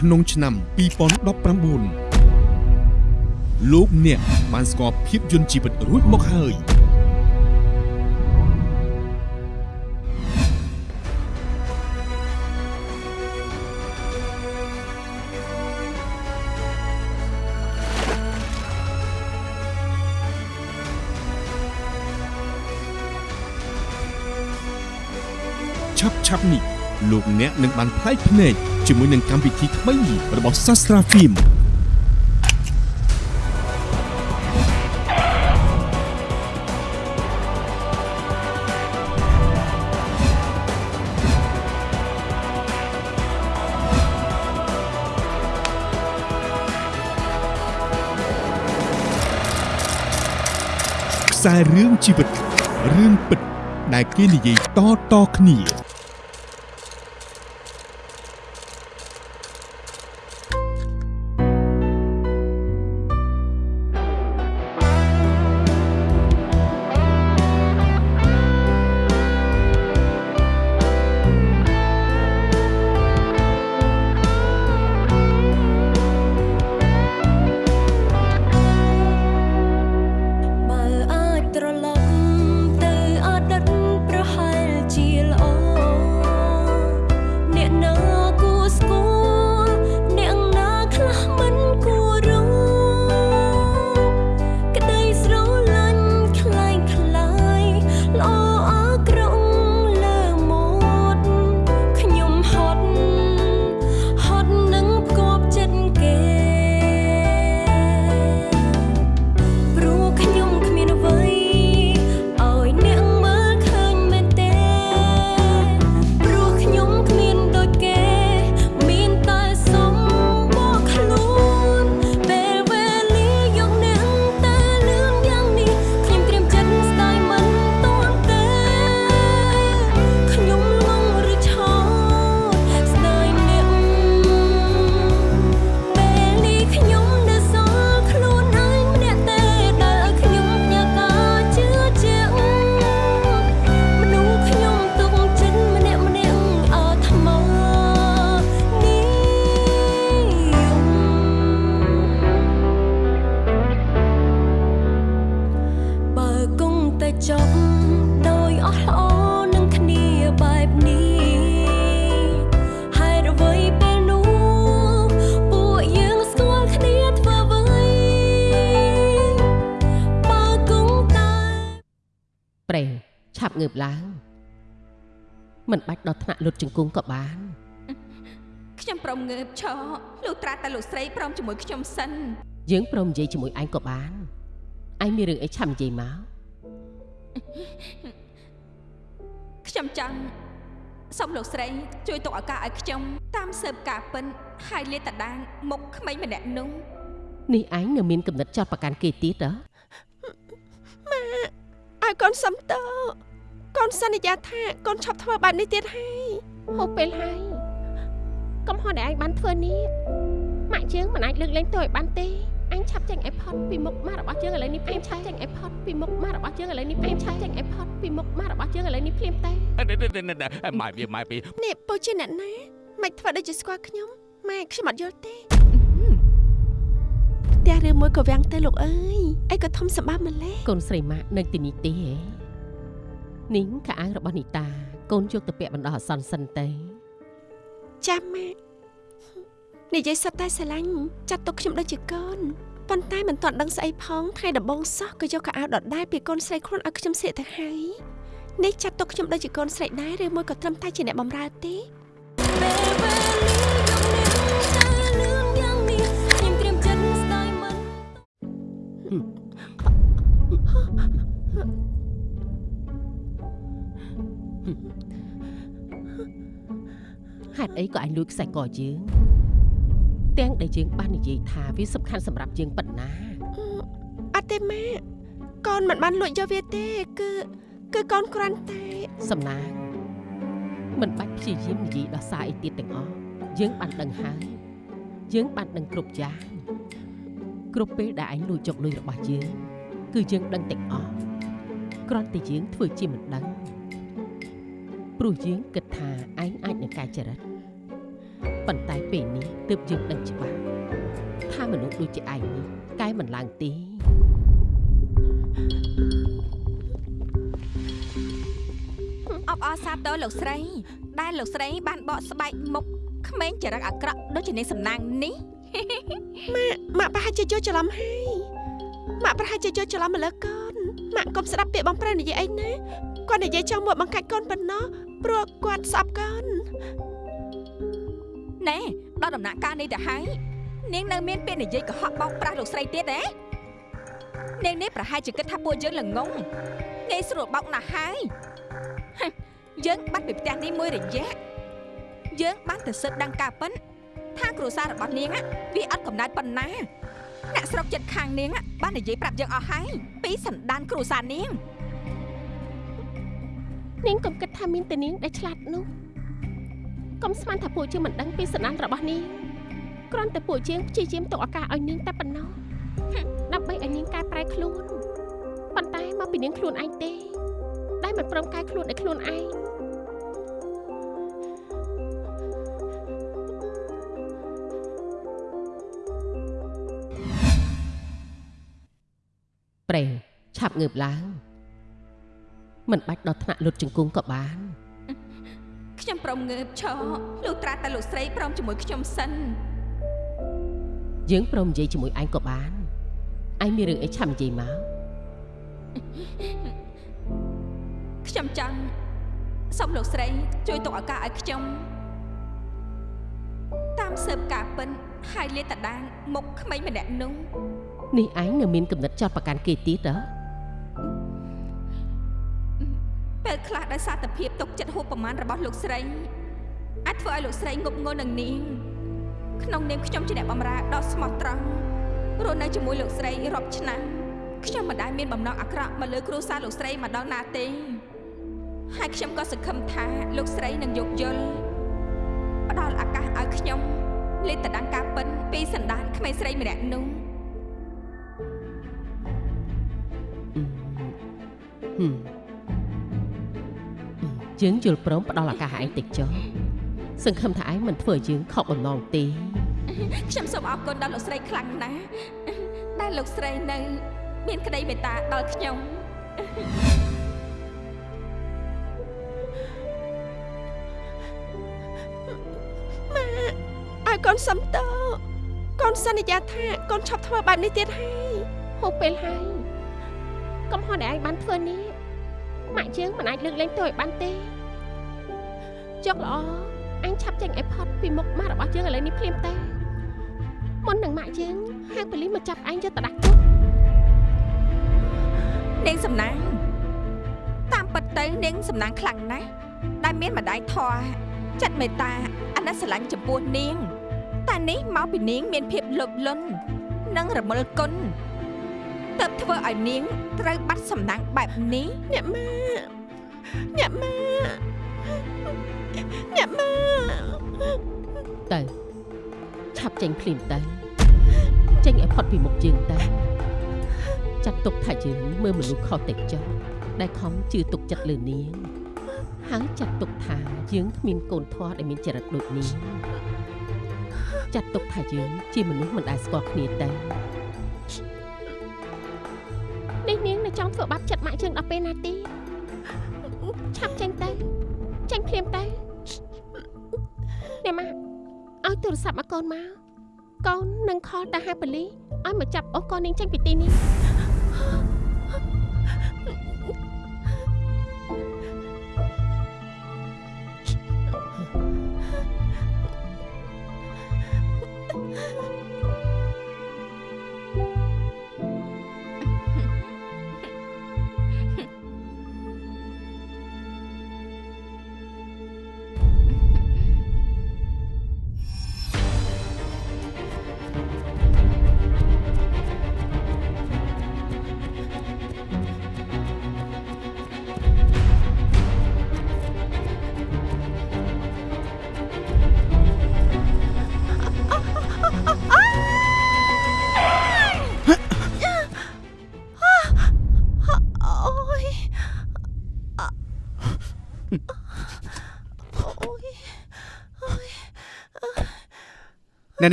ក្នុងឆ្នាំ2019លោកអ្នកបានស្គាល់ភាពយន្តជីវិតរួចមកហើយឆាប់ឆាប់នេះ លោកអ្នកនឹងបានផ្លែកភ្នែកជាមួយនឹងកម្មវិធីថ្មីរបស់ Sastra Film ខ្សែរឿងជីវិតរឿងពិតដែលគេនិយាយតៗគ្នា ឆាប់ងើបឡើងមិនបាច់ដល់ថ្នាក់លុតជង្គង់ក៏បានខ្ញុំព្រមងើបឈរលុះត្រាតែលោកស្រីព្រមជាមួយខ្ញុំសិនយើងព្រមនិយាយជាមួយឯងក៏បានឯងមានរឿងអីឆាប់និយាយមកខ្ញុំចង់សូមលោកស្រីជួយទុកឱកាសឲ្យខ្ញុំតាមស៊ើបការពិនហើយលាតត្រដាងមុខក្មេងម្នាក់នោះនេះឯងនៅមានកំណត់ចោតប្រកាន់គេទៀតហ៎ឲ្យកូនសុំតើ កូនសន្យាថាកូនឈប់ធ្វើបែបនេះទៀតហើយហូបពេលហើយកំហុសដែលឯងបានធ្វើនេះម៉ាក់យើងមិនអាចលើកលែងទោសឲ្យបានទេអញឆាប់ចេញឲ្យផុតពីមុខម៉ាក់របស់យើងឥឡូវនេះភ្លាមឆាប់ចេញឲ្យផុតពីមុខម៉ាក់របស់យើងឥឡូវនេះភ្លាមឆាប់ចេញឲ្យផុតពីមុខម៉ាក់របស់យើងឥឡូវនេះភ្លាមទេម៉ែវាម៉ែពីនេះពូជាអ្នកណាមិនធ្វើដូចជាស្គាល់ខ្ញុំម៉ែខ្ញុំអត់យល់ទេផ្ទះឬមួយក៏វាំងទៅលោកអើយអីក៏ធំសម្បើមម្លេះកូនស្រីម៉ាក់នៅទីនេះទេហ៎ នីងខោអាវរបស់នីតា កូនយកទៅពាក់បណ្ដោះអាសន្នសិនទេចាំម៉ាក់និយាយសុទ្ធតែស្រឡាញ់ចាត់ទុកខ្ញុំដូចជាកូនប៉ុន្តែមិនទាន់ដឹងស្អីផងថ្ងៃដំបូងសោះក៏យកកៅអៅដដែលពីកូនស្រីខ្លួនឲ្យខ្ញុំសៀកទៅហើយនេះចាត់ទុកខ្ញុំដូចជាកូនស្រីដែរឬមួយក៏ត្រឹមតែជាអ្នកបម្រើទេពេលវេលាយកអ្នកតែលឿនយ៉ាងនេះខ្ញុំត្រៀមចិត្តស្ដាយមិន ហេតុអីក៏ឯងលួចខ្សែកយើងទាំងដែលយើងបាននិយាយថាវាសំខាន់សម្រាប់យើងប៉ុណ្ណាអត់ទេម៉ាក់កូនមិនបានលួចយកវាទេ គឺគឺកូនគ្រាន់តែសំណាងមិនបាច់ព្យាយាមនិយាយដោះសារអីទៀតទាំងអស់យើងបានដឹងហើយយើងបានដឹងគ្រប់យ៉ាងគ្រប់ពេលដែលឯងលួចយកលុយរបស់យើង គឺយើងដឹងទាំងអស់គ្រាន់តែយើងធ្វើជាមិនដឹង ព្រោះយើងគិតថាឯងអាចនឹងកែចរិតប៉ុន្តែពេលនេះទើបយើងដឹងច្បាស់ថាមនុស្សដូចជាឯងនេះកែមិនឡើងទេអបអរសាទរលោកស្រី ដែលលោកស្រី បានបកស្បែកមុខក្មេងចរិតអាក្រក់ដូចជានាងសំណាងនេះម៉ាក់ប្រហែលជាយល់ច្រឡំហើយម៉ាក់ប្រហែលជាយល់ច្រឡំម្ល៉េះកូនម៉ាក់កុំស្ដាប់ពាក្យបងប្រុសនិយាយអីណាគាត់និយាយចង់មកបង្កាច់កូនប៉ុណ្ណោះ ព្រោះគាត់ស្អប់កើនណែដល់ដំណាក់កាលនេះទៅហើយនាងនៅមានពាក្យនិយាយកុហកបោកប្រាស់លោកស្រីទៀតទេនាងនេះប្រហែលជាគិតថាពួកយើងល្ងងងាយស្រួលបោកណាស់ហើយយើងបាត់ពីផ្ទះនេះមួយរយៈយើងបានទៅសិតដឹងការប៉ិនថាគ្រួសាររបស់នាងវាអត់កំណត់ប៉ុណ្ណាអ្នកស្រុកចិត្តខាងនាងបាននិយាយប្រាប់យើងអស់ហើយពីសន្តានគ្រួសារនាង នាងកុំគិតថាមានតែនាងដែលឆ្លាតនោះកុំស្មានថាពួកជាងមិនដឹងពីសណ្ដានរបស់នាងគ្រាន់តែពួកជាងព្យាយាមទុកឱកាសឲ្យនាងតែប៉ុណ្ណោះហឹមដើម្បីឲ្យនាងកែប្រែខ្លួនប៉ុន្តែមកពីនាងខ្លួនឯងទេ ដែលមិនព្រមកែខ្លួនឲ្យខ្លួនឯងប្រេងឆាប់ងើបឡើង មិនបាច់ដល់ថ្នាក់លុតជង្គង់ក៏បានខ្ញុំព្រមងើបឈរលុះត្រាតែលោកស្រីព្រមជាមួយខ្ញុំសិនយើងព្រមនិយាយជាមួយឯងក៏បានឯងមានរឿងអីឆាប់និយាយមកខ្ញុំចង់សូមលោកស្រីជួយទុកឱកាសឲ្យខ្ញុំតាមស៊ើបការពិនហើយលាតត្រដាងមុខក្មេងម្នាក់នោះនេះឯងនៅមានកំណត់ចោតប្រកាន់គេទៀតហ៎ ពេលខ្លះដោយសារតែភាពទុកចិត្តហួសប្រមាណរបស់លោកស្រីអាចធ្វើឲ្យលោកស្រីងប់ងល់នឹងនាងក្នុងនាមខ្ញុំជាអ្នកបម្រើដ៏ស្មោះត្រង់រស់នៅជាមួយលោកស្រីរាប់ឆ្នាំខ្ញុំមិនដែលមានបំណងអាក្រក់មកលើគ្រួសារលោកស្រីមកដល់ណាទេហើយខ្ញុំក៏សង្ឃឹមថាលោកស្រីនឹងយោគយល់ផ្ដល់ឱកាសឲ្យខ្ញុំលេតតដង្ការពិនពីសន្តានក្មេងស្រីម្នាក់នោះហឹម យើងយល់ព្រមផ្ដល់ឱកាសឲ្យឯងតិចចុះសង្ឃឹមថាឯងមិនធ្វើឲ្យយើងខកបំណងទេខ្ញុំសូមអរគុណដល់លោកស្រីខ្លាំងណាស់ដែលលោកស្រីនៅ មានក្តីមេត្តាដល់ខ្ញុំឲ្យកូនសំតោកូនសន្យាថាកូនឈប់ធ្វើបែបនេះទៀតហើយហូបពេលហើយកុំហត់ដែលឯងបានធ្វើនេះ ម៉ាក់យើងមិនអាចលើកលែងទោសឲ្យបានទេចុកល្អអញឆាប់ចេញឲ្យផុតពីមុខម៉ាក់របស់យើងឥឡូវនេះភ្លាមតែមុននឹងម៉ាក់យើងហៅប៉ូលីសមកចាប់ឯងយកទៅដាក់គុកនាងសំណាងតាមពិតទៅនាងសំណាងខ្លាំងណាស់ដែលមានម្ដាយធរចិត្តមេត្តាអាណិតស្រឡាញ់ចំពោះនាងតែនេះមកពីនាងមានភាពលោភលន់និងរមិលគុណ ទើបធ្វើឲ្យនាងត្រូវបាត់សំណាងបែបនេះអ្នកម៉ាអ្នកម៉ាអ្នកម៉ាទៅឆាប់ចេញភ្លាមទៅចេញឲ្យផុតពីមុខយើងទៅចាត់ទុកថាយើងមើលមនុស្សខុសតិចចុះដែលខំជឿទុកចិត្តលើនាងហើយចាត់ទុកថាយើងគ្មានកូនធម៌ដែលមានចរិតដូចនាងចាត់ទុកថាយើងជាមនុស្សមិនដែលស្គាល់គ្នាទៅ ធ្វើបាបចិត្តម៉ាក់យើងដល់ពេលណាទីឆាប់ចេញទៅចេញភ្លាមទៅអ្នកម៉ាក់ឲ្យទូរស័ព្ទមកកូនមកកូននឹងខលទៅហៅប៉ូលីសឲ្យមកចាប់អូសកូននាងចេញពីទីនេះ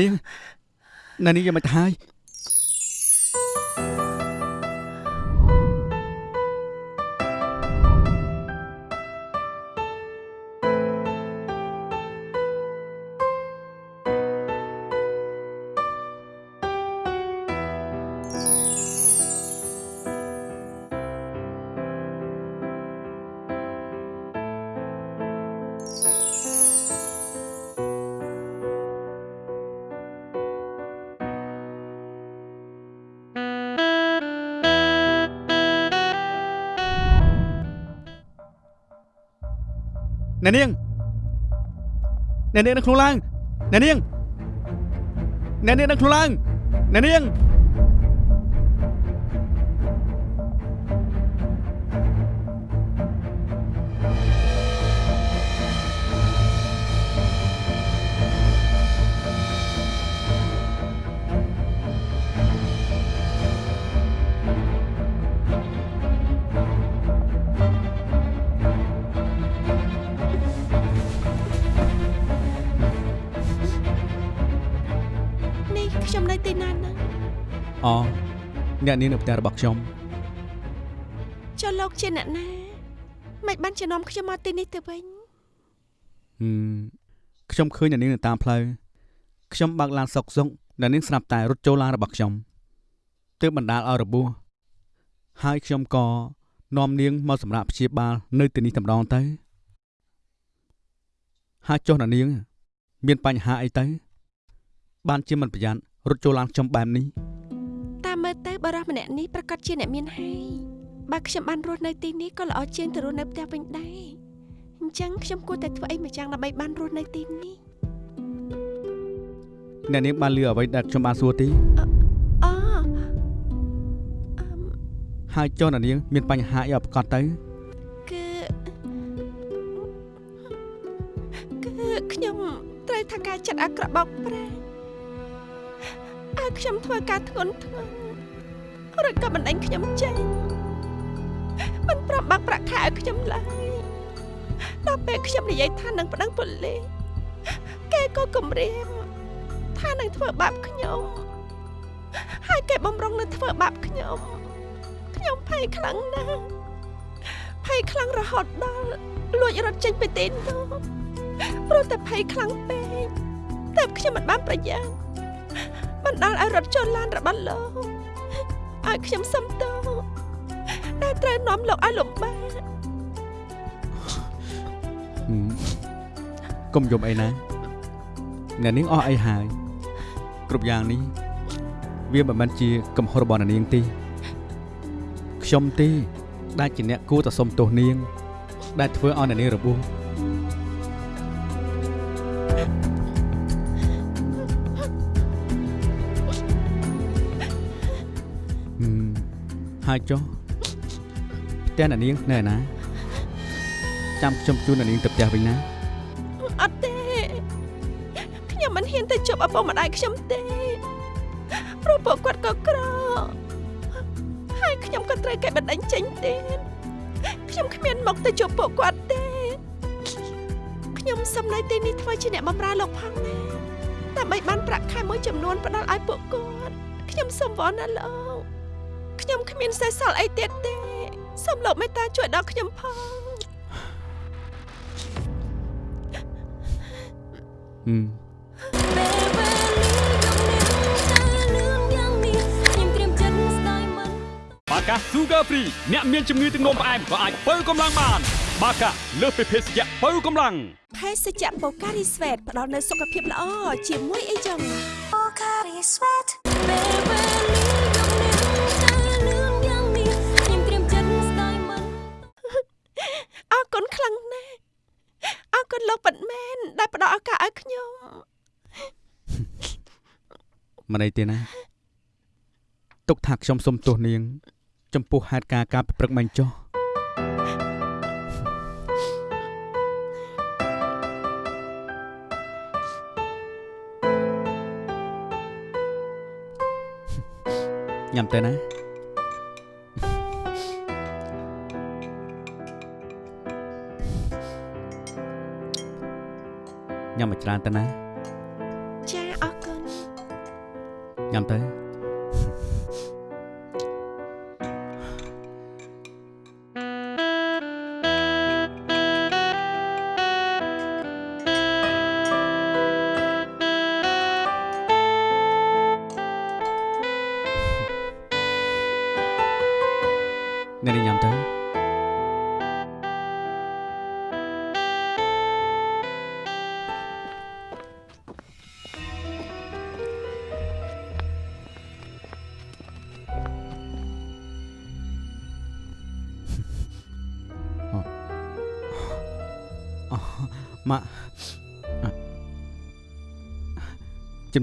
អ្នកនាងអ្នកនាងយ៉ាងម៉េចទៅហើយអ្នកនាងអ្នកនាងនៅក្នុងឡានអ្នកនាងអ្នកនាងនៅក្នុងឡានអ្នកនាងនេះ អ្នកនាងនៅផ្ទះរបស់ខ្ញុំចុះលោកជាអ្នកណាមិនបានជំនុំខ្ញុំមកទីនេះទៅវិញហឹមខ្ញុំឃើញអ្នកនាងនៅតាមផ្លូវខ្ញុំបើកឡានសុកសុកអ្នកនាងស្រាប់តែរត់ចូលឡានរបស់ខ្ញុំទើបបណ្ដាលឲ្យរបួសហើយខ្ញុំក៏នាំនាងមកសម្រាប់ព្យាបាលនៅទីនេះតែម្ដងទៅហើយចុះអ្នកនាង មានបញ្ហាអីទៅបានជាមិនប្រយ័ត្នរត់ចូលឡានខ្ញុំបែបនេះតា មមើលទៅបរិះម្នាក់នេះប្រកាសជាអ្នកមានហើយបើខ្ញុំបានរស់នៅទីនេះក៏ល្អជាងទៅរស់នៅផ្ទះវិញដែរអញ្ចឹងខ្ញុំគួរតែធ្វើអីម្យ៉ាងដើម្បីបានរស់នៅទីនេះអ្នកនាងបានលឺអ្វីដែលខ្ញុំបានសួរទីអូអឺមហើយចុះអ្នកនាង មានបញ្ហាអីឲ្យប្រកាសទៅគឺគឺខ្ញុំត្រូវថាការចិត្តអាក្រក់បោកប្រាស់ឲ្យខ្ញុំធ្វើការធ្ងន់ធ្ងរ រួចក៏បណ្ដេញខ្ញុំចេញមិនប្រំបាក់ប្រាក់ខែឲ្យខ្ញុំឡើយដល់ពេលខ្ញុំនិយាយថានឹងប្តឹងប៉ូលីសគេក៏គំរាមថានឹងធ្វើបាបខ្ញុំហើយគេបំរុងនឹងធ្វើបាបខ្ញុំខ្ញុំភ័យខ្លាំងណាស់ភ័យខ្លាំងរហូតដល់លួចរត់ចេញពីទីនោះព្រោះតែភ័យខ្លាំងពេកតែខ្ញុំមិនបានប្រយ័ត្នបណ្ដាលឲ្យរត់ចូលឡានរបស់លោក ឲ្យខ្ញុំសុំទោសដែលត្រូវនាំលោកឲ្យលំបាកហឹមកុំយំអីណាអ្នកនាងអស់អីហើយគ្រប់យ៉ាងនេះវាមិនមែនជាកំហុសរបស់អ្នកនាងទេខ្ញុំទេដែលជាអ្នកគួរតែសុំទោសនាង ដែលធ្វើឲ្យអ្នកនាងរបួស ហើយចុះផ្ទះអ្នកនាងនៅឯណាចាំខ្ញុំជូនអ្នកនាងទៅផ្ទះវិញណាអត់ទេខ្ញុំមិនហ៊ានទៅជួបឪពុកម្ដាយខ្ញុំទេព្រោះពួកគាត់ក៏ក្រហើយខ្ញុំក៏ត្រូវគេបណ្ដេញចេញទៀតខ្ញុំគ្មានមកទៅជួបពួកគាត់ទេខ្ញុំសុំនៅទីនេះធ្វើជាអ្នកបម្រើលោកផងណាដើម្បីបានប្រាក់ខែមួយចំនួនផ្ដល់ឲ្យពួកគាត់ខ្ញុំសុំវល់ណាលោក ខ្ញុំគ្មានសេះសល់អីទៀតទេសូមលោកមេត្តាជួយដល់ខ្ញុំផងហឹមពេលវេលាយប់នេះលឿនយ៉ាងនេះខ្ញុំត្រៀមចិត្តស្ដាយមិនបាកា Sugar Free អ្នកមានជំងឺទឹកនោមផ្អែមក៏អាចបើកម្លាំងបាន បាកាលើសពីភេសជ្ជៈបើកម្លាំងភេសជ្ជៈបូការីស្វេតផ្ដល់នូវសុខភាពល្អជាមួយអីចឹងពេល គុណខ្លាំងណាស់អរគុណលោកប៉ាត់មែនដែលផ្ដល់ឱកាសឲ្យខ្ញុំមិនអីទេណាទុកថាខ្ញុំសុំទោសនាង ចំពោះហេតុការណ៍ការប្រព្រឹត្តមិញចុះញ៉ាំទៅណា ញ៉ាំមកច្រើនទៅណាចាអរគុណញ៉ាំទៅ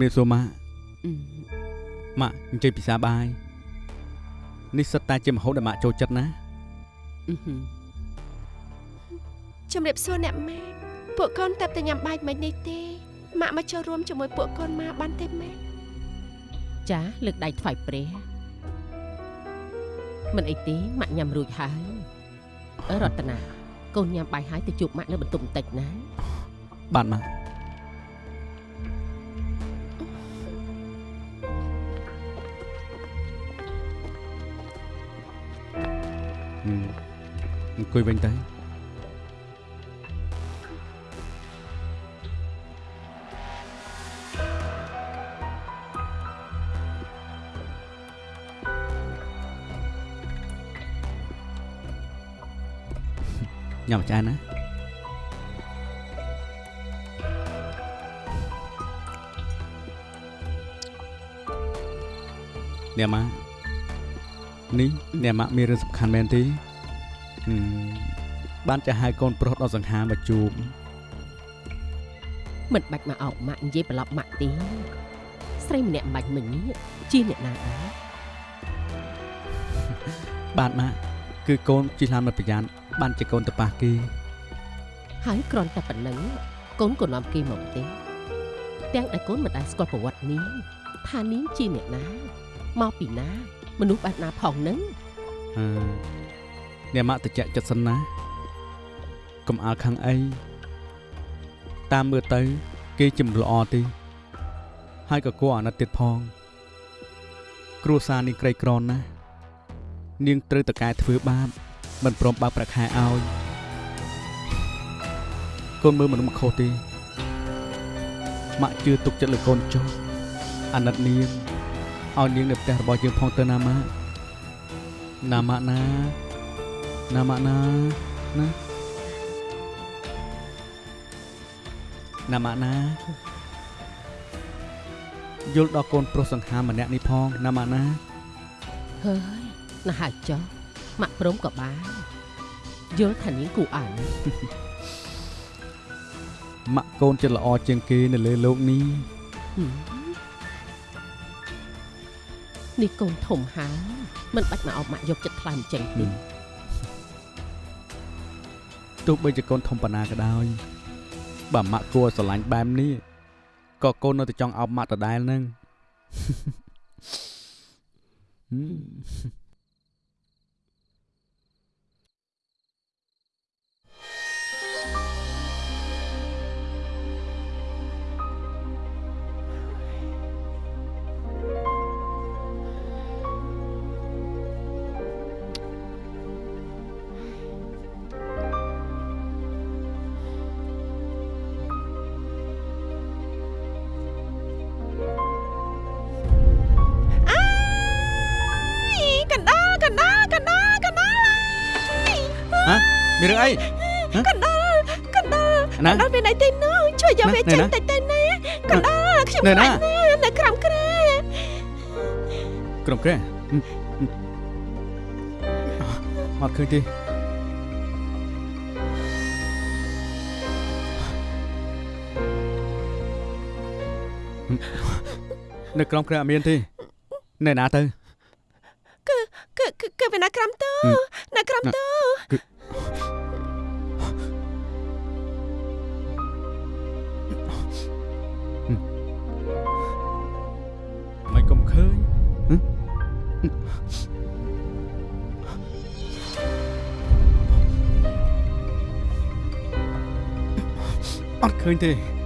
ជំរាបសួរម៉ាក់អឺម៉ាក់អញ្ជើញពិសាបាយនេះសិតតែជាម្ហូបដែលម៉ាក់ចូលចិត្តណាអឺហឹមជំរាបសួរអ្នកម៉ែពួកកូនតែតែញ៉ាំបាយមិននេះទេម៉ាក់មកចូលរួមជាមួយពួកកូនម៉ាបានទេម៉ែចាលើកដៃថ្វាយព្រះមិនអីទេម៉ាក់ញ៉ាំរួចហើយអើរតនាកូនញ៉ាំបាយហើយទៅជួបម៉ាក់នៅបន្ទប់បន្តិចណាបាទម៉ាក់ អង្គុយវិញទៅញ៉ាំចានណាអ្នកម៉ាក់នេះអ្នកម៉ាក់មានរឿងសំខាន់មែនទេហឹម បានចាស់ហៅកូនប្រុសដល់សង្ហាមកជួបមិនបាច់មកអោបម៉ាក់និយាយប្រឡប់ម៉ាក់ទេស្រីម្នាក់មិនបាច់មិញនេះជាអ្នកណាដែរបាទម៉ាក់គឺកូនជិះឡានមិនប្រយ័ត្នបានជាកូនទៅប៉ះគេហើយគ្រាន់តែប៉ុណ្្នឹងកូនក៏នាំគេមកទេទាំងដែលកូនមិនដែលស្គាល់ប្រវត្តិនេះថានាងជាអ្នកណាមកពីណា មនុស្សបែបណាផងនឹងអឺ អ្នកម៉ាក់តិចចិត្តសិនណាកុំអើខាងអីតាមមើលទៅ គេជាមនុស្សល្អទេហើយក៏គួរអាណិតទៀតផង គ្រួសារនាងក្រីក្រណាស់នាងត្រូវតកែធ្វើបាបមិនព្រមបើកប្រាក់ខែឲ្យកូនមើលមនុស្សមិនខុសទេម៉ាក់ជឿទុកចិត្តលើកូនចុះអាណិតនាងឲ្យនាងនៅផ្ទះរបស់យើងផងទៅណាម៉ាក់ណាម៉ាក់ណា ណាម៉ាក់ណាណាណាម៉ាក់ណាយល់ដល់កូនប្រុសសង្ហាម្នាក់នេះផងណាម៉ាក់ណា ហើយណាស់ហើយចុះម៉ាក់ព្រមក៏បានយល់ថានាងគូអាន ម៉ាក់កូនចិត្តល្អជាងគេនៅលើโลกនេះ ហឹមនេះកូនធំហើយមិនបាច់មកអោបម៉ាក់យកចិត្តថ្លើមចេញទេ ទោះបីជាកូនធំប៉ុណ្ណាក៏ដោយបើម៉ាក់គួរស្រឡាញ់បែបនេះក៏កូននៅតែចង់អោបម៉ាក់ដដែលហ្នឹងហឹ មានរឿងអីកណ្ដាលកណ្ដាលណាកណ្ដាលមានអីទេនោះជួយយកវាណែចេញណាតិចទៅណាកណ្ដាលខ្ញុំណែខ្លាណាចណាស់នៅក្រោមគ្រែក្រុមក្រែហឹមហឹមអត់ឃើញទេហឹមនៅក្រុមក្រែអត់មានទេនៅណាទៅគឺគឺគឺវានៅក្រោមតូហឹមនៅក្រោម អត់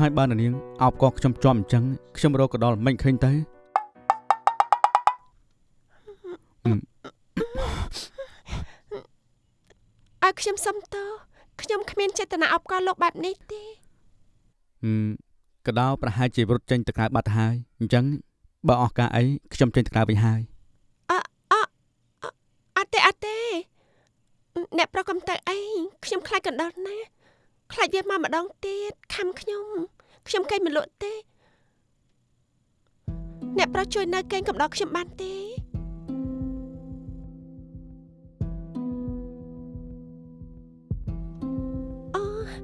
ហើយបើអ្នកនាងអោបកខ្ញុំជាប់អញ្ចឹងខ្ញុំរកក៏ដល់មិនឃើញទៅឲ្យខ្ញុំសុំទោសខ្ញុំគ្មានចេតនាអបកលលោកបែបនេះទេហឹមក៏ដល់ប្រហែលជារត់ចេញទៅក្រៅបាត់ទៅហើយអញ្ចឹងបើអស់ការអីខ្ញុំចេញទៅក្រៅវិញហើយអត់ទេអត់ទេអ្នកប្រកំទៅអីខ្ញុំខ្លាចកណ្ដោលណា ខ្លាចវាមកម្ដងទៀតខំខ្ញុំខ្ញុំកេងមិនលក់ទេ អ្នកប្រុសជួយនៅកេងកំដរខ្ញុំបានទេអូហ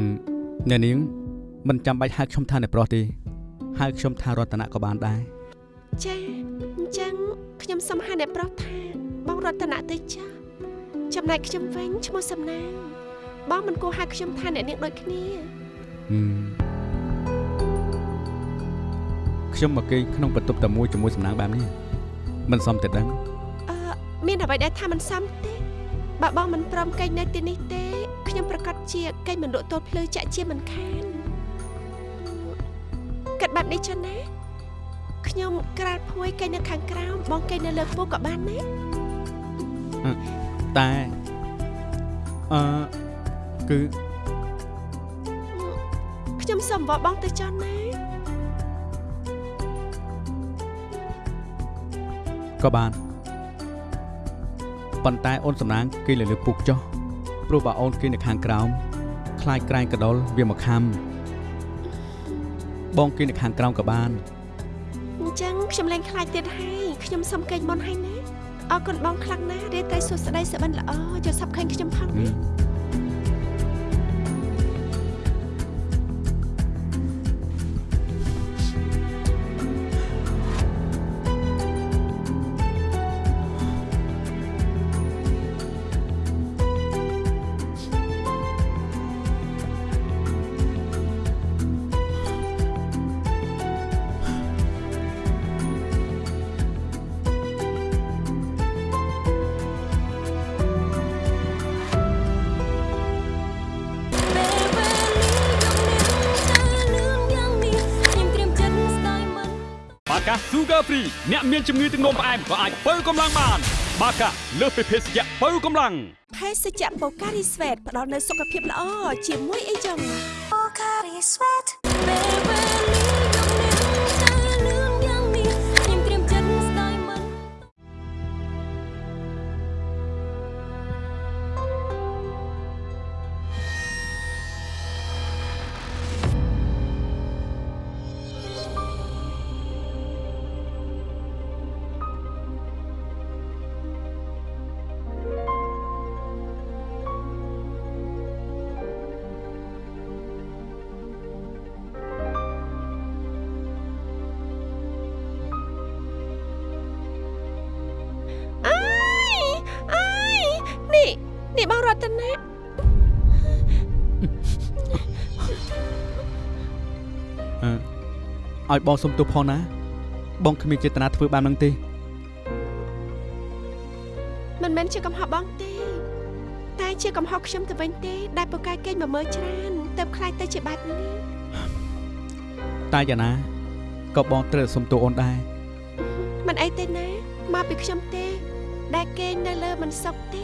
ឹមអ្នកនាងមិនចាំបាច់ហៅខ្ញុំថាអ្នកប្រុសទេហៅខ្ញុំថារតនៈក៏បានដែរចាអញ្ចឹងខ្ញុំសុំហៅអ្នកប្រុសថា បងរតនៈទៅចាចំណែកខ្ញុំវិញឈ្មោះសំណាងបងមិនគួរហៅខ្ញុំថាអ្នកនាងដូចគ្នាហឹមខ្ញុំមកគេងក្នុងបន្ទប់តែមួយជាមួយសំណាងបែបនេះមិនសមតែដឹងអឺមានអ្វីដែលថាមិនសមទេបើបងមិនព្រមកេងនៅទីនេះទេខ្ញុំប្រកាសជាកេងមិនលក់ទល់ភ្លឺចាក់ជាមិនខានគិតបែបនេះចឹងណាខ្ញុំក្រាលភួយកេងនៅខាងក្រោមបងកេងនៅលើខ្ពស់ក៏បានណា តែអឺគឺខ្ញុំសុំអង្វរបងទៅចុះណាក៏បានប៉ុន្តែអូនសំណាងគេលើលើពុកចុះព្រោះបើអូនគេនៅខាងក្រោមខ្លាចក្រែងកដុលវាមកខំបងគេនៅខាងក្រោមក៏បានអញ្ចឹងខ្ញុំលែងខ្លាចទៀតហើយខ្ញុំសុំកេងមុនហើយណា អរគុណបងខ្លាំងណាស់រៀបតែសួស្ដីសុបិនល្អចូលសាប់ឃើញខ្ញុំផងហឹណា អ្នកមានជំងឺទឹកនោមផ្អែមក៏អាចបើកម្លាំងបាន បាកាលើសពីភេសជ្ជៈបើកម្លាំងភេសជ្ជៈបូការីស្វេតផ្ដល់នូវសុខភាពល្អជាមួយអីចឹងពេលវេលាយកនា ឲ្យបងសុំទោសផងណា បងគ្មានចេតនាធ្វើបែបហ្នឹងទេមិនមែនជាកំហុសបងទេ តែជាកំហុសខ្ញុំទៅវិញទេ ដែលពូកែកេងមកមើលច្រើនទៅខ្លាចទៅជាបែបនេះតែយ៉ាងណាក៏បងត្រូវសុំទោសអូនដែរមិនអីទេណាមកពីខ្ញុំទេ ដែលគេងនៅលើមិនសុខទេ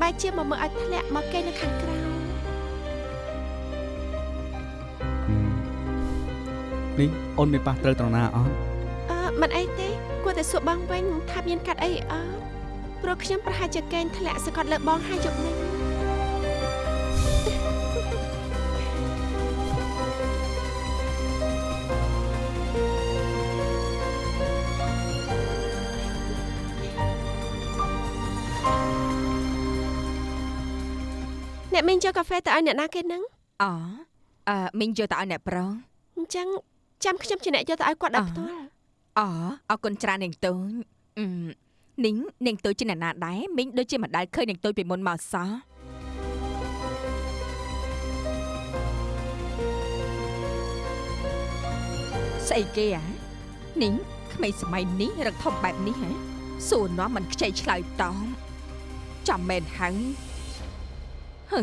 បែរជាមកមើលឲ្យធ្លាក់មកគេងនៅខាងក្រៅ នេះអូនមានប៉ះត្រូវត្រង់ណាអត់អឺមិនអីទេគួរតែសួរបងវិញថាមានកាត់អីអត់ព្រោះខ្ញុំប្រហែលជាកេងធ្លាក់សកត់លើបងហើយយប់នេះអ្នកមីងយកកាហ្វេទៅឲ្យអ្នកណាគេហ្នឹងអអឺមីងយកទៅឲ្យអ្នកប្រុសអញ្ចឹង ចាំខ្ញុំជាអ្នកយកទៅឲ្យគាត់ដោយផ្ទាល់អអរគុណច្រើននាងតូចអឺនាងនាងតូចជាអ្នកណាដែរមីងដូចជាមិនដែលឃើញនាងតូចពីមុនមកសោះស្អីគេអានាងក្មេងសម័យនេះរឹកធំបែបនេះហ៎សួរនាំមិនខ្ចីឆ្លើយតបចាំមែនហើយហើ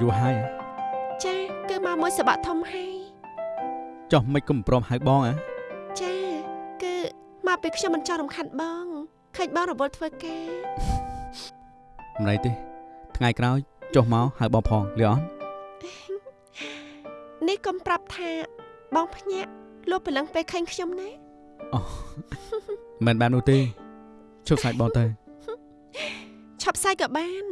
យូរហើយហ៎ចាគឺមកមួយសបកធំហើយចុះមិនគុំព្រមហៅបងហ៎ចាគឺមកពេលខ្ញុំមិនចង់រំខានបងឃើញបងរវល់ធ្វើការមិនអីទេ ថ្ងៃក្រោយចុះមកហៅបងផងលឺអត់នេះកុំប្រាប់ថាបងភ្ញាក់លុបព្រលឹងពេលឃើញខ្ញុំណាមិនបាននោះទេជប់សាច់បងទៅឆាប់សាយក៏បាន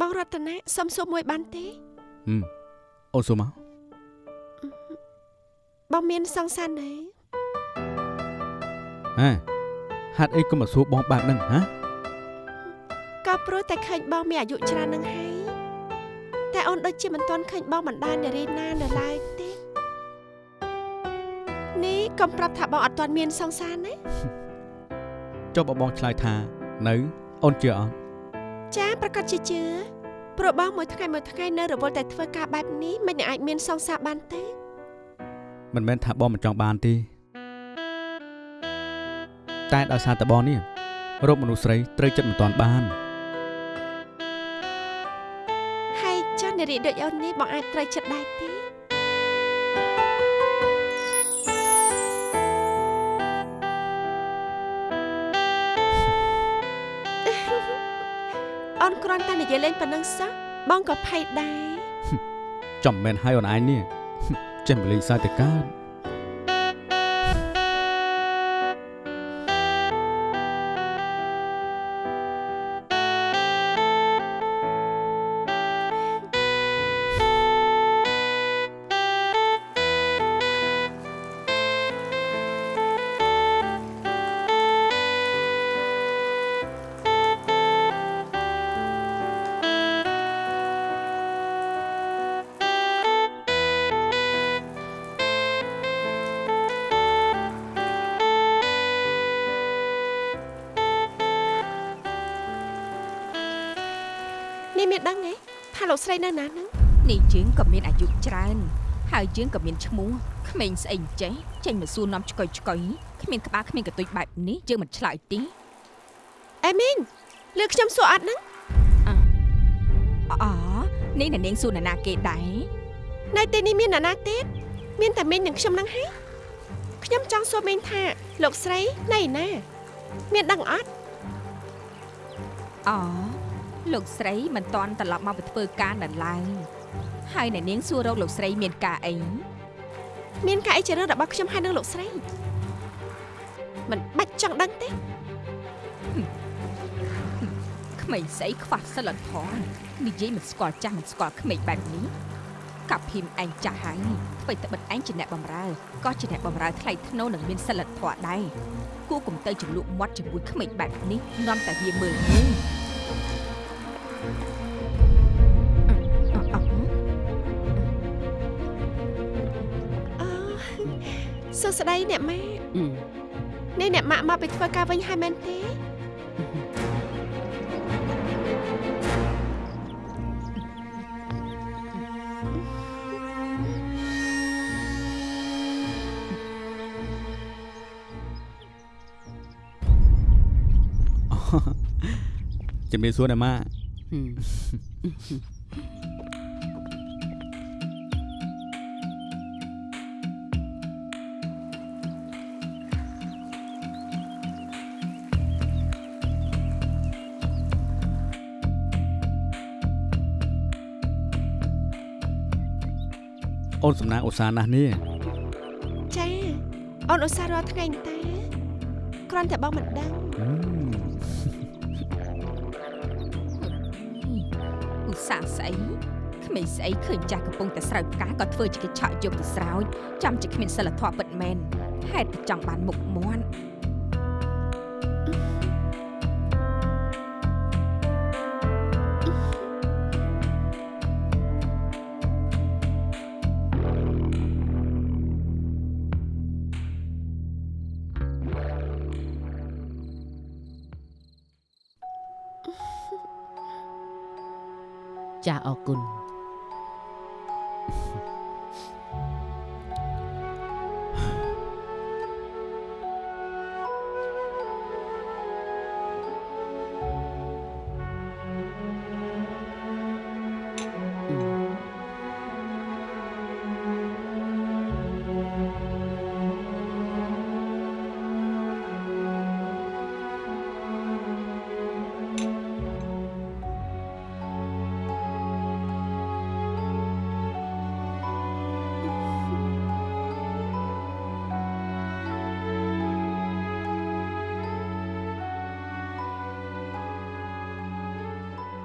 បងរតនាសុំសួរមួយបានទេហឹមអូនសួរមកបងមានសង្សារទេហ៎ហាត់អីក៏មកសួរបងបែបហ្នឹងហ៎ក៏ព្រោះតែឃើញបងមានអាយុច្រើននឹងហើយតែអូនដូចជាមិនទាន់ឃើញបងបណ្ដានារីណានៅឡើយទេនេះកុំប្រាប់ថាបងអត់ទាន់មានសង្សារណាចុះបើបងឆ្លើយថា នៅអូនជឿអត់ ចាប្រកាសជាជឿព្រោះបងមួយថ្ងៃមួយថ្ងៃនៅរវល់តែធ្វើការបែបនេះមិនអាចមានសង្សារបានទេមិនមែនថាបងមិនចង់បានទេតែដោយសារតែបងនេះរកមនុស្សស្រីត្រូវចិត្តមិនតាន់បានហើយចាស់នារីដូចអូននេះបងអាចត្រូវចិត្តដែរទេ អូនគ្រាន់តែនិយាយលេងប៉ុណ្ណឹងសោះបងក៏ភ័យដែរចំមិនមែនឲ្យអូនឯងនេះចេះមកលេងសើចទៅកើត នៅណាហ្នឹងនេះយើងក៏មានអាយុច្រើន ហើយយើងក៏មានឈ្មោះក្មេងស្អីអញ្ចេះចេញមកសួរនាំឆ្កុយឆ្កុយគ្មានក្បាលគ្មានកន្ទុយបែបនេះយើងមិនឆ្លើយទេអេមីងលើខ្ញុំសួរអត់ហ្នឹងអូនេះអ្នកនាងសួរនរណាគេដែរនៅទីនេះមានអ្នកណាទៀតមានតែមីងនិងខ្ញុំហ្នឹងហើយខ្ញុំចង់សួរមីងថា លោកស្រីនៅឯណា មានដឹងអត់អូ លោកស្រីមិនតន់ត្រឡប់មកពីធ្វើការនៅឡើយហើយអ្នកនាងសួររកលោកស្រីមានការអីមានការអីជារឿងរបស់ខ្ញុំហើយនឹងលោកស្រីមិនបាច់ចង់ដឹងទេក្មេងស្អីខ្វះសិលធម៌និយាយមិនស្គាល់ចាស់មិនស្គាល់ក្មេងបែបនេះកាប់ភីមឯងចាស់ហើយអ្វីតែបិទឯងជាអ្នកបំរើក៏ជាអ្នកបំរើថ្លៃថ្នូរនិងមានសិលធម៌ដែរគួរកុំទៅចំលក់មាត់ជាមួយក្មេងបែបនេះនាំតែវាមើលងាយអឺអឺអឺអូ សួស្ដីអ្នកម៉ាក់អឺនេះអ្នកម៉ាក់មកពីធ្វើការវិញហើយមែនទេជំរាបសួរណែម៉ាហឹម អូនសំណាងឧស្សាហ៍ណាស់នេះចាអូនឧស្សាហ៍រាល់ថ្ងៃតាគ្រាន់តែបងមិនដឹង ស្សាហ៍ស្អីក្ក្មេងស្អីឃើញចាស់កំពុងតែស្រោចផ្កាក៏ធ្វើជាកញ្ឆក់យកទៅស្រោចចាំជាគ្មានសិលធម៌ពិតមែនហេតុតែចង់បានមុខមាត់ អរគុណ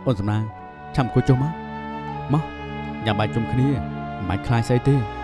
អូនសំណាងឆាំអង្គុយចុះមកមកញ៉ាំបាយជុំគ្នាមិនបាច់ខ្លាចស្អីទេ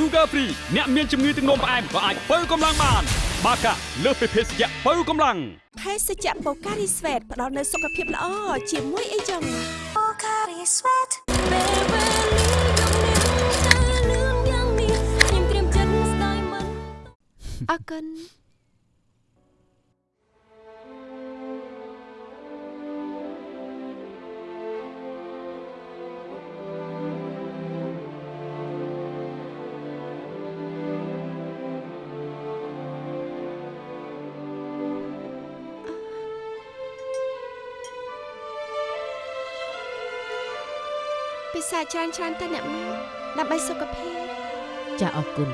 Sugar Free អ្នកមានជំងឺទឹកនោមផ្អែមក៏អាចបើកម្លាំងបានបាកាលើសពីភេសជ្ជៈបើកម្លាំងភេសជ្ជៈបូការីស្វេតផ្ដល់នូវសុខភាពល្អជាមួយអីចឹងពេលវេលាយកនា ច្រើនច្រើនទៅអ្នកម៉ែដើម្បីសុខភាពចាអរគុណ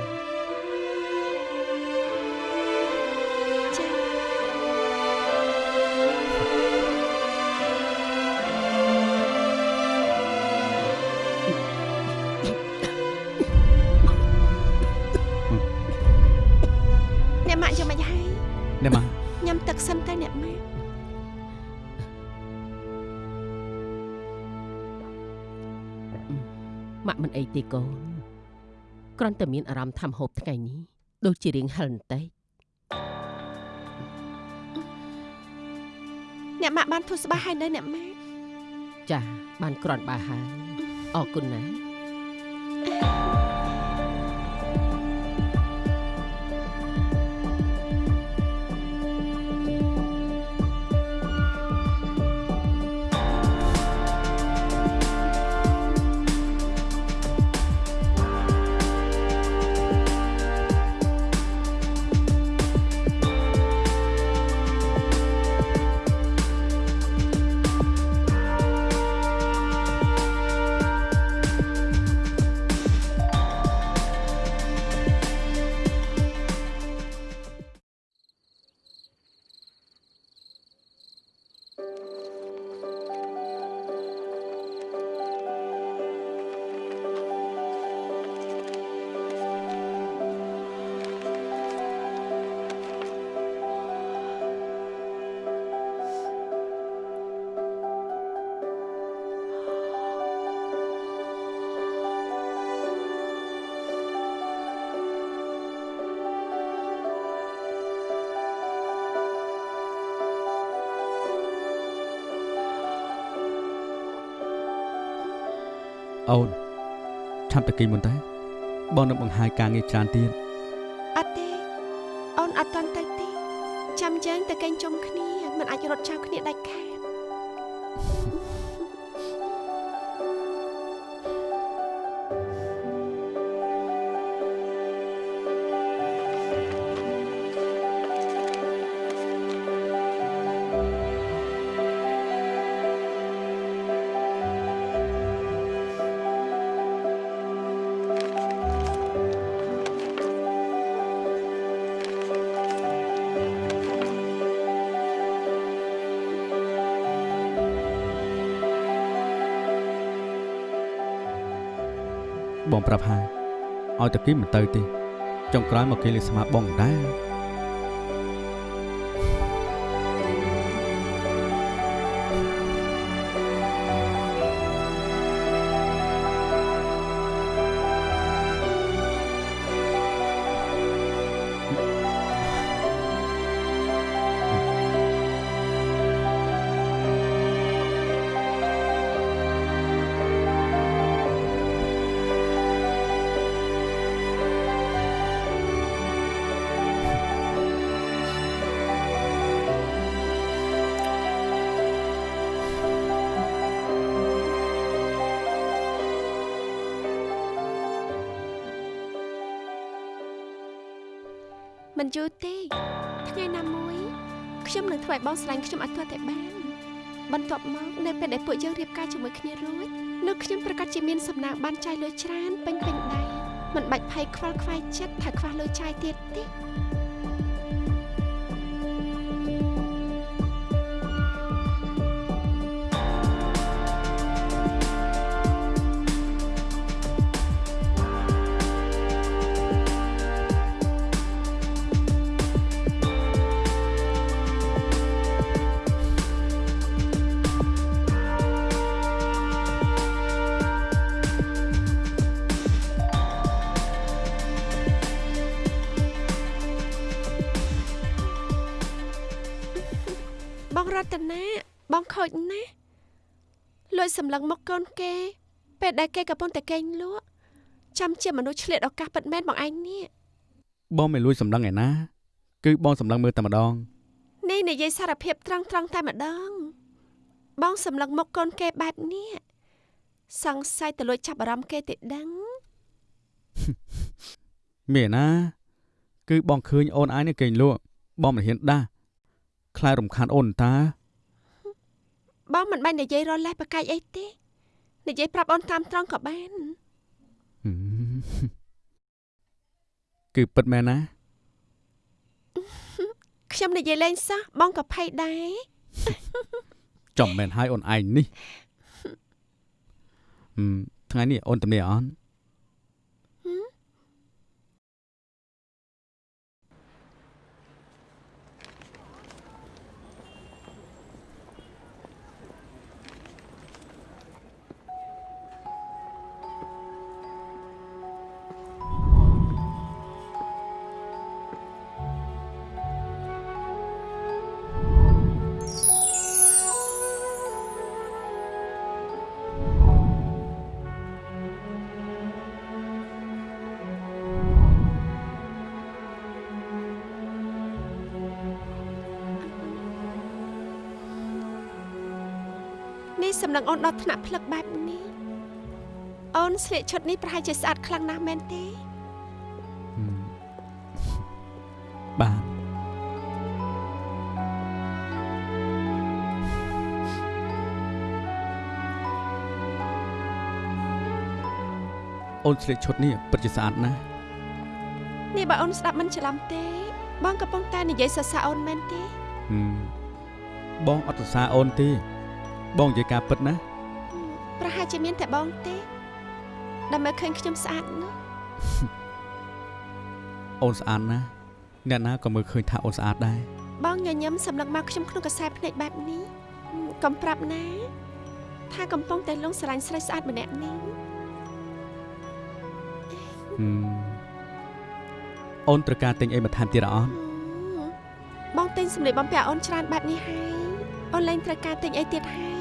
ម៉ាក់មិនអីទេកូនគ្រាន់តែមានអារម្មណ៍ថាមហូបថ្ងៃនេះដូចជារៀងហិលបន្តិចអ្នកម៉ាក់បានធូរស្បើយហើយនៅអ្នកម៉ាក់ចាបានគ្រាន់បើហើយអរគុណណាស់ អូនឆាប់តែគេមុនតើបងនឹងបង្ហាញការងារច្រើនទៀតអត់ទេអូនអត់តន់ទៅទេចាំយើងទៅកេងជុំគ្នាមិនអាចរត់ចោលគ្នាដាច់ខាត បងប្រាប់ហើយឲ្យតែគេមិនទៅទេចុងក្រោយមកគេលេស្មាបងដែរ មិនយូរទេ ថ្ងៃណាមួយខ្ញុំនឹងធ្វើឲ្យបងស្រឡាញ់ខ្ញុំឲ្យទាល់តែបានបន្ទាប់មកនៅពេលដែលពួកយើងរៀបការជាមួយគ្នារួចនៅខ្ញុំប្រកាសជាមានសំណាងបានចាយលុយច្រើនពេញពេញដៃមិនបាច់ភ័យខ្វល់ខ្វាយចិត្តថាខ្វះលុយចាយទៀតទេ បងរតនាបងខូចណាស់លួចសម្លឹងមកកូនគេ ពេលដែលគេកំពុងតែកេងលក់ចាំជាមនុស្សឆ្លៀតឱកាសពិតមែនបងឯងនេះបងមិនលួចសម្លឹងឯណា គឺបងសម្លឹងមើលតែម្ដងនេះនិយាយសារភាពត្រង់ត្រង់តែម្ដង បងសម្លឹងមកកូនគេបែបនេះសង្ស័យទៅលួចចាប់អារម្មណ៍គេទេដឹងមានណា គឺបងឃើញអូនឯងនេះគេងលក់បងមិនហ៊ានដាស់ ខ្លាចរំខានអូនតាបងមិនបាច់និយាយរលេះប្រកែកអីទេនិយាយប្រាប់អូនតាមត្រង់ក៏បានហឹមគឺពិតមែនណាខ្ញុំនិយាយលេងសោះបងក៏ភ័យដែរចំមែនហើយអូនឯងនេះហឹមថ្ងៃនេះអូនទំនេរអត់ នេះសម្លឹងអូនដល់ថ្នាក់ផ្លឹកបែបនេះអូនស្លៀកឈុតនេះប្រហែលជាស្អាតខ្លាំងណាស់មែនទេហឹមបាទអូនស្លៀកឈុតនេះពិតជាស្អាតណាស់នេះបើអូនស្ដាប់មិនច្រឡំទេ បងកំពុងតែនិយាយសរសើរអូនមែនទេហឹមបងអត់សរសើរអូនទេ បងនិយាយការពិតណាប្រហែលជាមានតែបងទេដើម្បីឃើញខ្ញុំស្អាតនោះអូនស្អាតណាស់អ្នកណាក៏មើលឃើញថាអូនស្អាតដែរបងញញឹមសម្លឹងមកខ្ញុំក្នុងកសែភ្នែកបែបនេះកុំប្រាប់ណា ថាកំពុងតែលងស្រឡាញ់ស្រីស្អាតម្នាក់នេះហឹមអូនត្រូវការទិញអីបន្ថែមទៀតអត់បងទិញសម្លៀកបំពាក់អូនច្រើនបែបនេះហើយអូនលែងត្រូវការទិញអីទៀតហើយ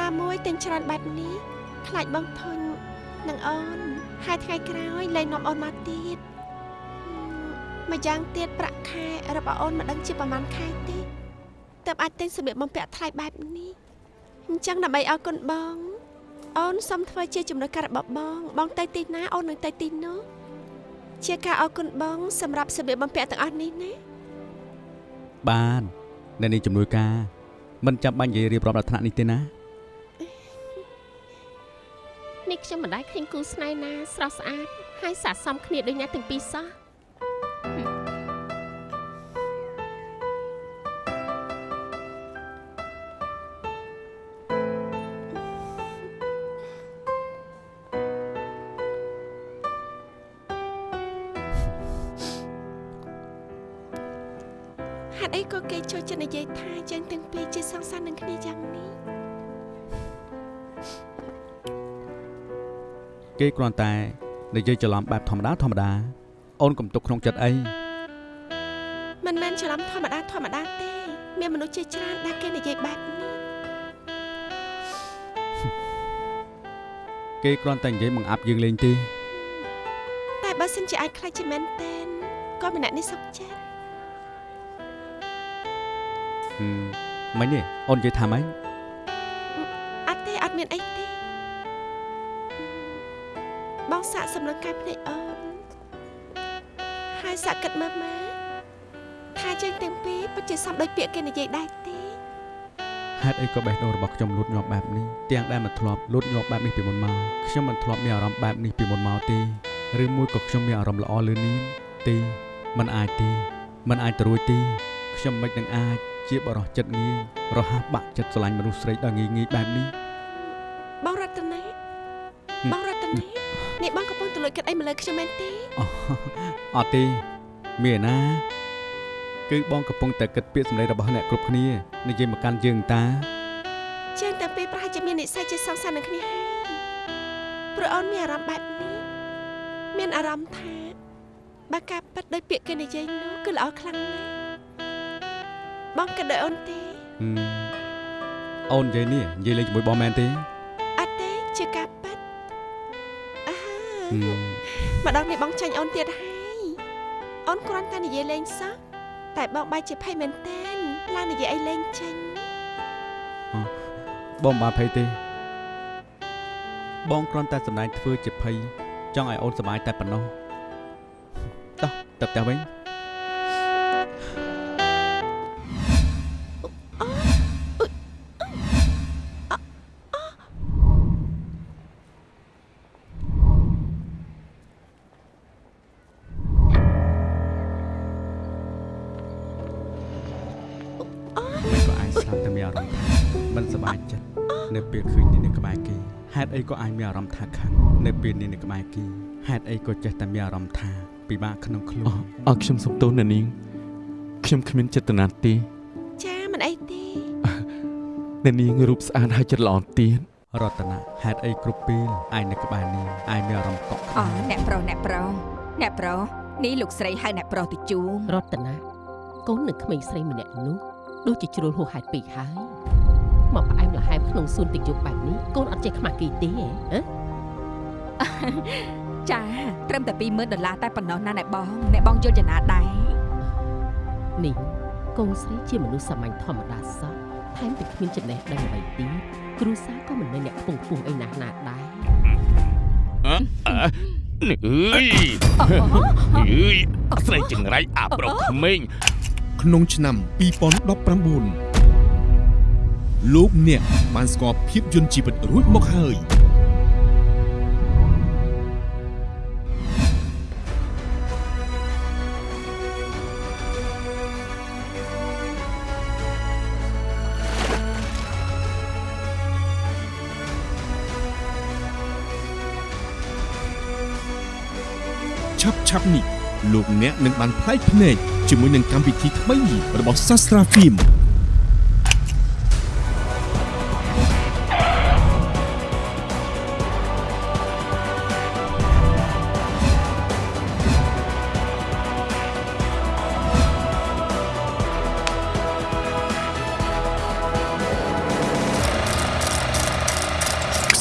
ណាមួយទិញច្រើនបែបនេះខ្លាចបងធុញនឹងអូនហើយថ្ងៃក្រោយលែងនាំអូនមកទៀតម្យ៉ាងទៀតប្រាក់ខែរបស់អូនមិនដឹងជាប្រហែលខែទេទើបអាចទិញសម្លៀកបំពាក់ថ្លៃបែបនេះអញ្ចឹងដើម្បីឲ្យកូនបង អូនសុំធ្វើជាចំណុចការរបស់បង បងទៅទីណាអូននឹងទៅទីនោះជាការអរគុណបង សម្រាប់សម្លៀកបំពាក់ទាំងអស់នេះណាបានអ្នកនាងជំនួយការមិនចាំបាច់និយាយរៀបរាប់ដល់ថ្នាក់នេះទេណា ខ្ញុំមិនដែលឃើញគូស្នេហ៍ណាស្រស់ស្អាតហើយស័ក្តិសមគ្នាដូចអ្នកទាំងពីរសោះ គេគ្រាន់តែនិយាយច្រឡំបែបធម្មតាធម្មតាអូនកុំទុកក្នុងចិត្តអីមិនមែនច្រឡំធម្មតាធម្មតាទេមានមនុស្សជាច្រើនដែលគេនិយាយបែបនេះគេគ្រាន់តែនិយាយបង្អាប់យើងលេងទេតែបើសិនជាអាចខ្លាចជាមែនតែនក៏ម្នាក់នេះសុខចិត្តហឹមមិញនេះអូននិយាយថាម៉េច សាកសម្លឹងកែភ្នែកអូនហើយសាកគិតមើលមើលថាយើងទាំងពីរពិតជាសំដូចពាក្យគេនិយាយដែរទេ ហេតុអីក៏បេះដូងរបស់ខ្ញុំលូតញាប់បែបនេះទាំងដែលមិនធ្លាប់លូតញាប់បែបនេះពីមុនមកខ្ញុំមិនធ្លាប់មានអារម្មណ៍បែបនេះពីមុនមកទេឬមួយក៏ខ្ញុំមានអារម្មណ៍ល្អលឿននេះទេมันអាចទេมันអាចទៅរួចទេខ្ញុំមិននឹងអាចជាបរិសចិត្តងាយរហ័សបាក់ចិត្តស្រឡាញ់មនុស្សស្រីដល់ងាយងាយបែបនេះ បងរតនាបងរតនា នេះបងកំពុងទៅលួចគិតអីមកលើខ្ញុំមែនទេអូអត់ទេមានណាគឺបងកំពុងតែគិតពាក្យសម្ដីរបស់អ្នកគ្រប់គ្នានិយាយមកកាន់យើងតាជាងតែពេលប្រហែលជាមាននិស្ស័យជាសង្សារនឹងគ្នាហើយព្រោះអូនមានអារម្មណ៍បែបនេះមានអារម្មណ៍ថាបើការប៉ັດដោយពាក្យគេនិយាយនោះគឺល្អខ្លាំងណាស់បងគិតដោយអូនទេហឹមអូននិយាយនេះនិយាយលេងជាមួយបងមែនទេអត់ទេជាការប៉ັດអើហឹ មម្ដងនេះបងចាញ់អូនទៀតហើយអូនគ្រាន់តែនិយាយលេងសោះតែបងបែរជាភ័យមែនតែនឡើងនិយាយអីលេងចេញបងមិនបានភ័យទេ បងគ្រាន់តែសម្ដែងធ្វើជាភ័យចង់ឲ្យអូនសប្បាយតែប៉ុណ្ណោះតោះទៅផ្ទះវិញ សប្បាយចិត្តនៅពេលឃើញនាងនៅក្បែរគេហេតុអីក៏អាចមានអារម្មណ៍ថាខឹងនៅពេលនាងនៅក្បែរគេហេតុអីក៏ចេះតែមានអារម្មណ៍ថាពិបាកក្នុងខ្លួនអរខ្ញុំសុំទោសអ្នកនាងខ្ញុំគ្មានចេតនាទេចាមិនអីទេអ្នកនាងរូបស្អាតហើយចិត្តល្អទៀតរតនាហេតុអីគ្រប់ពេលឯងនៅក្បែរនាងឯងមានអារម្មណ៍កក់ក្ដៅអូអ្នកប្រុសអ្នកប្រុសអ្នកប្រុសនេះលោកស្រីហៅអ្នកប្រុសទៅជួងរតនាកូននឹងក្មេងស្រីម្នាក់នោះដូចជាជ្រុលហួសហេតុពេកហើយ មកផ្អែមល្ហែមក្នុងសួនទឹកយប់បែបនេះកូនអត់ចេះខ្មាស់គេទេហ៎ហ៎ចាត្រឹមតែ20000ដុល្លារតែប៉ុណ្ណោះណាអ្នកបងអ្នកបងយល់ចំណាដែរនេះកូនស្រីជាមនុស្សសាមញ្ញធម្មតាសោះថែមទាំងគ្មានចំណេះដឹងអ្វីទៀតគ្រូសាក៏មិនមែនអ្នកពងពោះអីណាស់ណាដែរនេះអើយអើយស្រីចង្រៃអាប្រុសក្មេងក្នុងឆ្នាំ2019 លោកអ្នកបានស្គាល់ភាពយន្តជីវិតរួចមកហើយឆាប់ឆាប់នេះលោកអ្នកនឹងបានផ្លែកភ្នែកជាមួយនឹងកម្មវិធីថ្មីរបស់សាស្ត្រាហ្វីម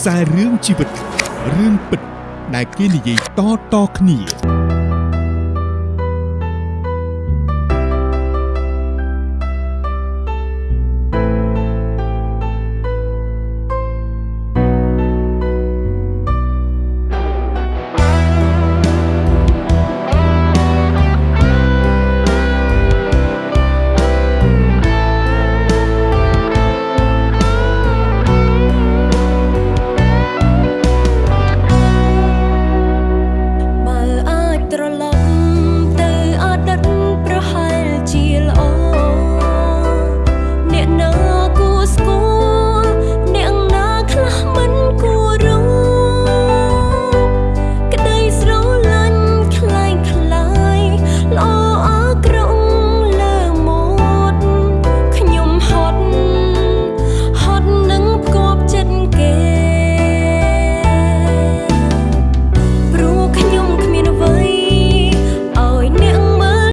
ខ្សែរឿងជីវិតរឿងពិតដែលគេនិយាយតៗគ្នា